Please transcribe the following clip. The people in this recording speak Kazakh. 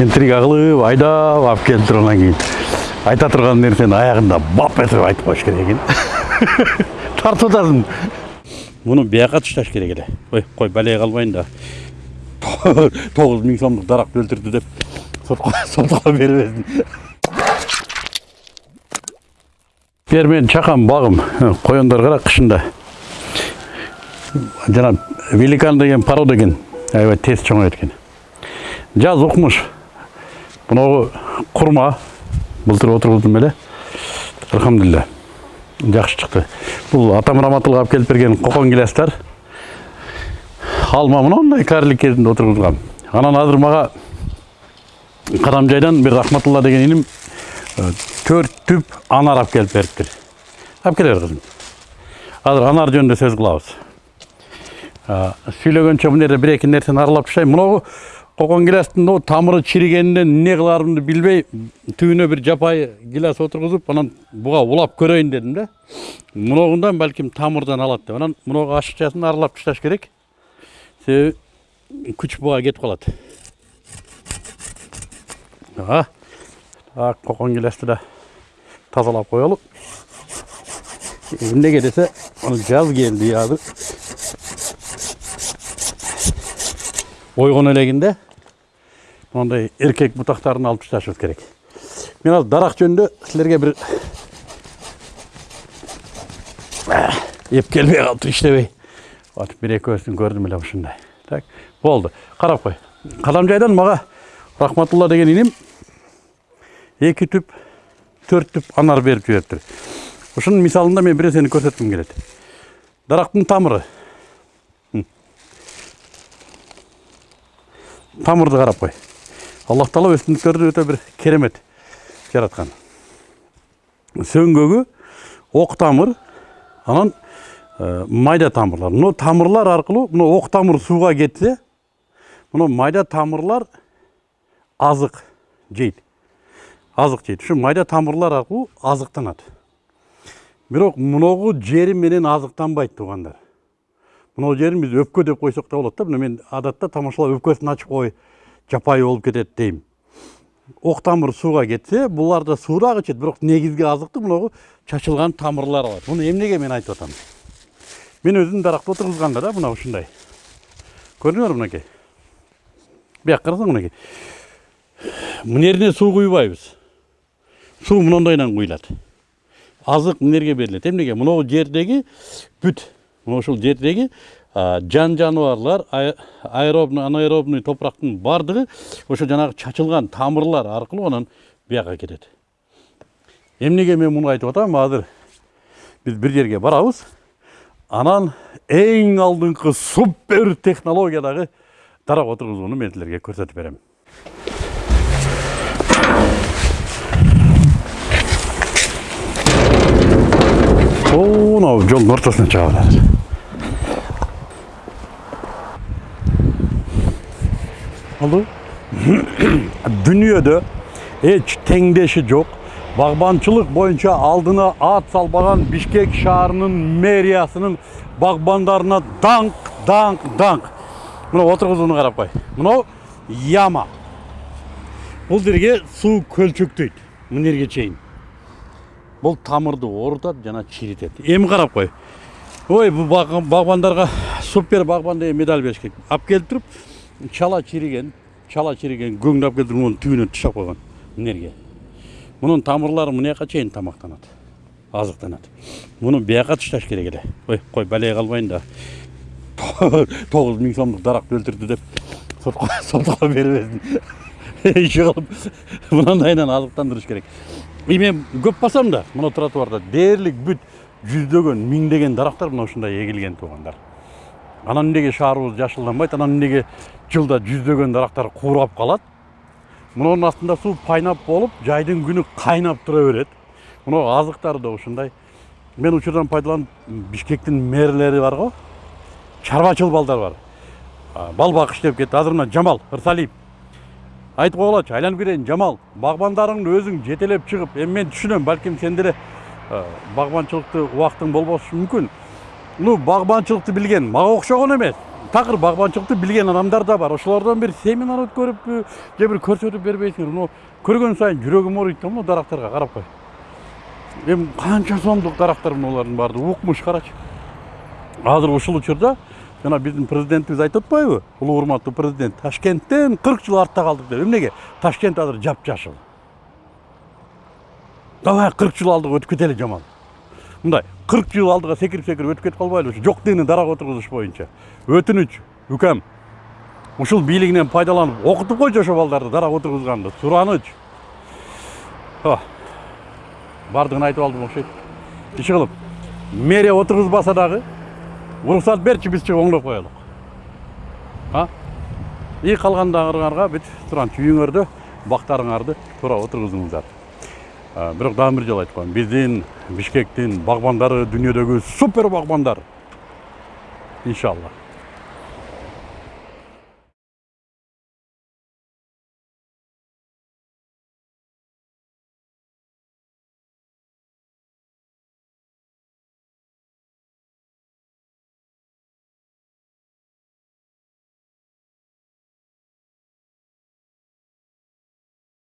интрига кылып айдап алып келип туруп анан кийин айта турган нерсени аягында бап этип айтып коюш керек экен тартып атасың муну бияка ташташ керек эле ой кой балее калбайын да. Тогуз миң сомдук даракты өлтүрдү деп сотко бербесин бери менин чакам багым коёндор кара кышында жана великан деген порода экен аябай тез чоңойот экен жаз укмуш мынагу курма былтыр отургуздум эле алхамдулилля жакшы чыкты бул атам раматулла алып келип берген кокон гилястар алма мындай кәрілік кезінде отырғызғам анан азыр мага карамжайдан бир рахматулла деген иним төрт түп анар алып келип бериптир алып келе бер кызым азыр анар жөнүндө сөз кылабыз сүйлөгөнчө мына жерде бир эки нерсени аралап таштайм кокон гилястын тамыры чиригенинен эмне кылаарымды билбей түбүнө бир жапайы гиляс отургузуп анан буга улап көрөйүн дедим да мыногундан балким тамырдан алат деп анан мыногу ашыкчасын аралап ташташ керек себеби күч буга кетип калат так кокон гилясты да тазалап коелу эмнеге десе жаз келди азыр ойгон элегинде мындай эркек бутактарын алып ташташыбыз керек. Мен азыр дарак жөнүндө силерге бир эп келбей калыптыр иштебей вот бир экөөсүн көрдүм эле ушундай так болду карап кой кадамжайдан мага рахматулла деген иним эки түп төрт түп анар берип жибериптир ушунун мисалында мен бир нерсени көрсөткүм келет дарактын тамыры. Тамырды карап кой аллах таала өсүмдүктөрдү өтө бир керемет жараткан сөңгөгү ок тамыр анан майда тамырлар. Мына тамырлар аркылуу мына ок тамыр сууга кетсе мына майда тамырлар азык жейт азык жейт ушу майда тамырлар аркылуу азыктанат бирок муногу жери менен азыктанбайт туугандар мынау жерин биз өпкө деп койсок да болот да мына мен адатта тамашалап өпкөсүн ачып кой жапайы болуп кетет дейм ок тамыр сууга кетсе булар да суу дагы ичет бирок негизги азыкты мынагу чачылган тамырлар алат муну эмнеге мен айтып атам мен өзүм даракты отургузганда да мына ушундай көрдүңөрбү мынакей бияка карасаң мынакей мына жерине суу куйбайбыз суу мынандайынан куюлат азык мына жерге берилет эмнеге мынау жердеги бүт. Мына ушул жердеги жан жаныбарлар аэробный анаэробный топурактын баардыгы ошо жанагы чачылган тамырлар аркылуу анан бияка кетет эмнеге мен муну айтып атам азыр биз бир жерге барабыз анан эң алдыңкы супер технологиядагы дарак отургузууну мен силерге көрсөтүп берем мынау жолдун ортосуна чыга болду дүнүйөдө эч теңдеши жок багбанчылык боюнча алдына ат салбаган бишкек шаарынын мэриясынын багбандарына даңк даңк даңк мына отургузууну карап кой мынау яма бул жерге суу көлчөктөйт мына жерге чейин бул тамырды оорутат жана чиритет эми карап кой ой бул багбандарга супер багбан деген медаль бериш керек алып келип туруп чала чириген чала чириген келип туруп мунун түбүнө таштап койгон мына мунун тамырлары мына жака чейин тамактанат азыктанат муну бияка ташташ керек эле ой кой балее калбайын да тогуз миң сомдук даракты өлтүрдү деп сотко бербесин иши кылып мынандайынан азыктандырыш керек и мен көп басам да мына тротуарда дээрлик бүт жүздөгөн миңдеген дарактар мына ушундай эгилген туугандар анан эмнеге шаарыбыз жашылданбайт анан эмнеге жылда жүздөгөн дарактар куурап калат мунун астында суу пайнап болуп жайдын күнү кайнап тура берет мына азыктары да ушундай мен учурдан пайдаланып бишкектин мэрлери бар го чарбачыл балдар бар. Бал бакыш деп кетти азыр мына жамал ырсалиев. Айтып койгулачы айланып кетейин жамал. Багбандарыңды өзүң жетелеп чыгып эми мен түшүнөм балким сен деле багбанчылыкты убактың болбошу мүмкүн ну багбанчылыкты билген мага окшогон эмес такыр багбанчылыкты билген адамдар да бар. Ошолордон бир семинар өткөрүппү же бир көрсөтүп бербейсиңер мына көргөн сайын жүрөгүм ооруйт да мына дарактарга карап кой. Эми канча сомдук дарактар мыналардын баардыгы? Укмуш карачы. Азыр ушул учурда жана биздин президентибиз айтып атпайбы улуу урматтуу президент ташкенттен кырк жыл артта калдык деп. Эмнеге ташкент азыр жапжашыл. Давай кырк жыл алдыга өтүп кетели жаман. Мындай кырк жыл алдыга секирип секирип өтүп кетип калбайлы ушу жок дегенде дарак отургузуш боюнча өтүнүч үкем ушул бийлигинен пайдаланып окутуп койчу ошо балдарды дарак отургузганды сураныч баардыгын айтып алдым окшойт иши мэрия отургузбаса дагы уруксат берчи биз чыгып оңдоп коелук а? И калгандарыңарга бүт туранчы үйүңөрдө бактарыңарды туура отургузуңуздар бирок дагы бир жолу коеюн биздин бишкектин багбандары дүйнөдөгү супер багбандар иншалла.